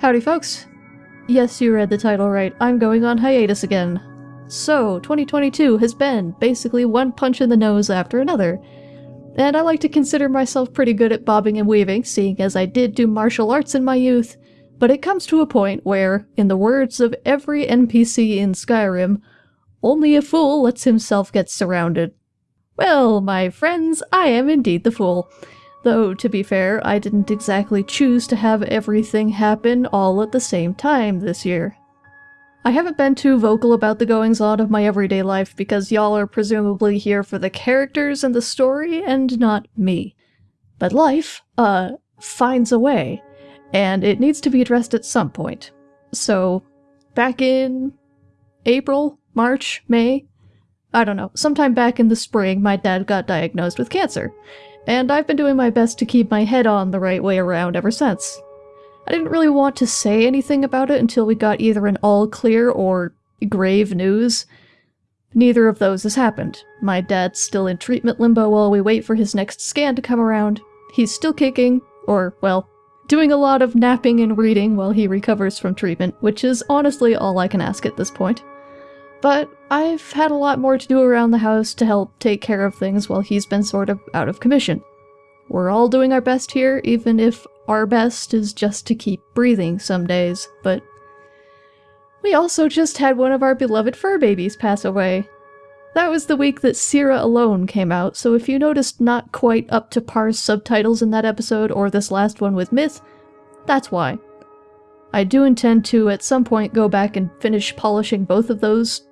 Howdy, folks. Yes, you read the title right. I'm going on hiatus again. So, 2022 has been basically one punch in the nose after another. And I like to consider myself pretty good at bobbing and weaving, seeing as I did do martial arts in my youth, but it comes to a point where, in the words of every NPC in Skyrim, only a fool lets himself get surrounded. Well, my friends, I am indeed the fool. Though, to be fair, I didn't exactly choose to have everything happen all at the same time this year. I haven't been too vocal about the goings-on of my everyday life because y'all are presumably here for the characters and the story and not me. But life, uh, finds a way, and it needs to be addressed at some point. So, back in April, March, May, I don't know, sometime back in the spring, my dad got diagnosed with cancer, and I've been doing my best to keep my head on the right way around ever since. I didn't really want to say anything about it until we got either an all clear or grave news. Neither of those has happened. My dad's still in treatment limbo while we wait for his next scan to come around. He's still kicking, or, well, doing a lot of napping and reading while he recovers from treatment, which is honestly all I can ask at this point. But I've had a lot more to do around the house to help take care of things while he's been sort of out of commission. We're all doing our best here, even if our best is just to keep breathing some days, but we also just had one of our beloved fur babies pass away. That was the week that Sierra Alone came out, so if you noticed not quite up to par subtitles in that episode or this last one with Myth, that's why. I do intend to at some point go back and finish polishing both of those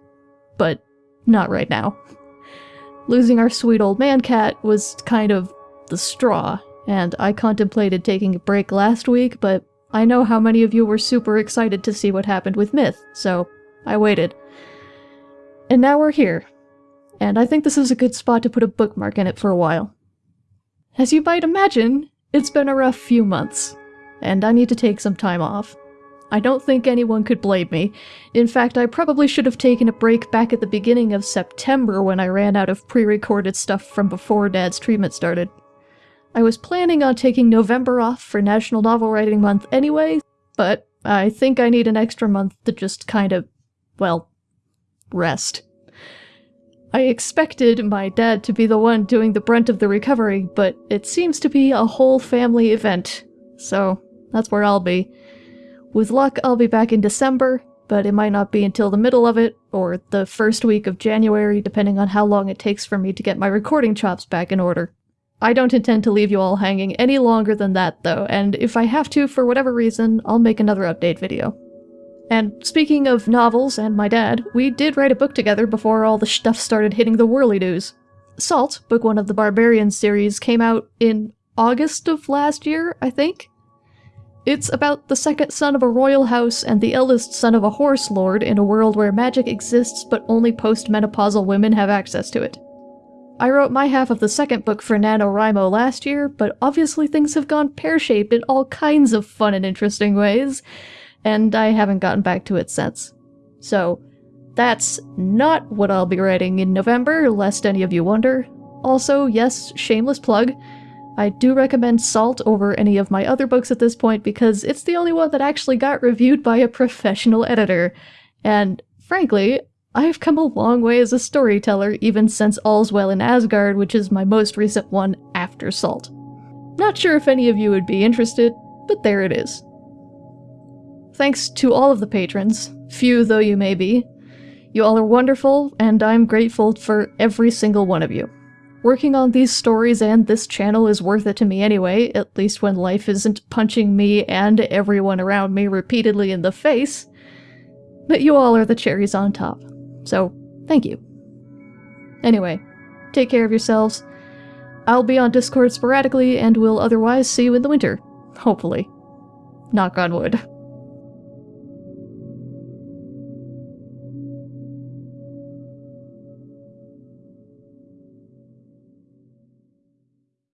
but not right now. Losing our sweet old man cat was kind of the straw, and I contemplated taking a break last week, but I know how many of you were super excited to see what happened with Myth, so I waited. And now we're here, and I think this is a good spot to put a bookmark in it for a while. As you might imagine, it's been a rough few months, and I need to take some time off. I don't think anyone could blame me. In fact, I probably should have taken a break back at the beginning of September when I ran out of pre-recorded stuff from before Dad's treatment started. I was planning on taking November off for National Novel Writing Month anyway, but I think I need an extra month to just kind of, well, rest. I expected my dad to be the one doing the brunt of the recovery, but it seems to be a whole family event, so that's where I'll be. With luck, I'll be back in December, but it might not be until the middle of it, or the first week of January, depending on how long it takes for me to get my recording chops back in order. I don't intend to leave you all hanging any longer than that, though, and if I have to for whatever reason, I'll make another update video. And speaking of novels and my dad, we did write a book together before all the stuff started hitting the whirly news. Salt, book one of the Barbarian series, came out in August of last year, I think? It's about the second son of a royal house and the eldest son of a horse lord in a world where magic exists but only postmenopausal women have access to it. I wrote my half of the second book for NaNoWriMo last year, but obviously things have gone pear-shaped in all kinds of fun and interesting ways, and I haven't gotten back to it since. So, that's not what I'll be writing in November, lest any of you wonder. Also, yes, shameless plug, I do recommend Salt over any of my other books at this point because it's the only one that actually got reviewed by a professional editor. And frankly, I've come a long way as a storyteller even since All's Well in Asgard, which is my most recent one after Salt. Not sure if any of you would be interested, but there it is. Thanks to all of the patrons, few though you may be. You all are wonderful, and I'm grateful for every single one of you. Working on these stories and this channel is worth it to me anyway, at least when life isn't punching me and everyone around me repeatedly in the face. But you all are the cherries on top. So, thank you. Anyway, take care of yourselves. I'll be on Discord sporadically and will otherwise see you in the winter. Hopefully. Knock on wood.